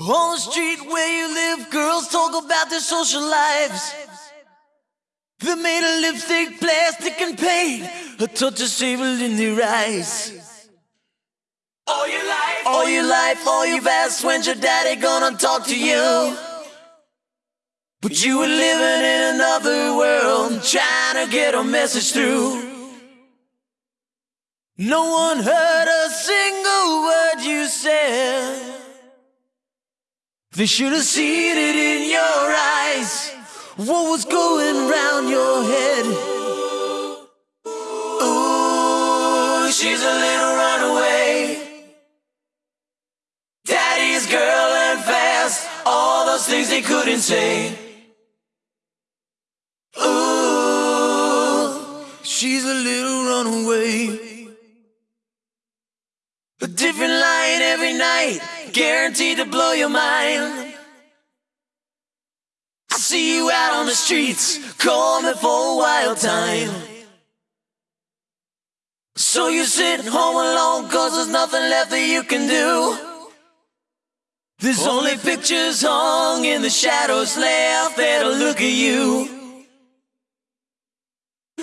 On the street where you live, girls talk about their social lives. They're made of lipstick, plastic, and paint. A touch of sable in their eyes. All your life, all your life, all you've asked, when's your daddy gonna talk to you? But you were living in another world, trying to get a message through. No one heard a single word you said. They should have seen it in your eyes. What was going round your head? Ooh, she's a little runaway. Daddy's girl and fast. All those things they couldn't say. Ooh, she's a little runaway. A different line every night, guaranteed to blow your mind. I see you out on the streets, calling for a wild time. So you sit home alone, cause there's nothing left that you can do. There's only pictures hung in the shadows left there to look at you.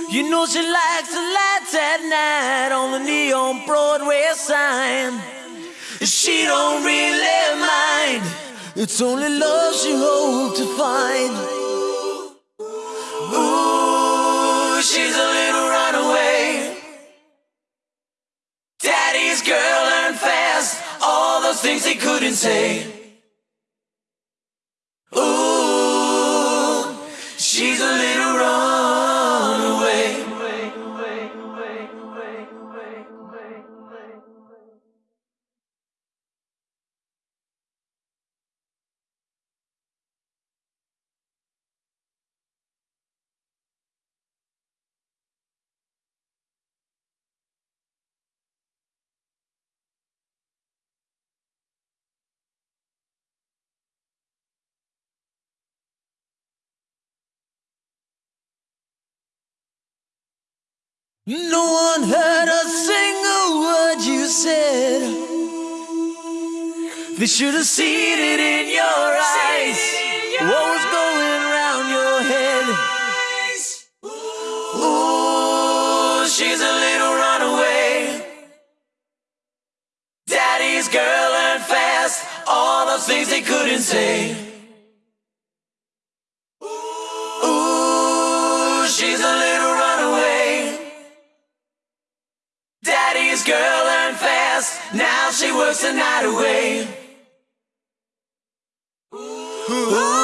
You know she likes the lights at night on the neon Broadway sign. She don't really mind. It's only love she hopes to find. Ooh, she's a little runaway. Daddy's girl learned fast all those things he couldn't say. No one heard a single word you said. They should have seen it in your eyes. What was going around your head? Ooh, she's a little runaway. Daddy's girl learned fast all those things they couldn't say. Now she works the night away. Ooh,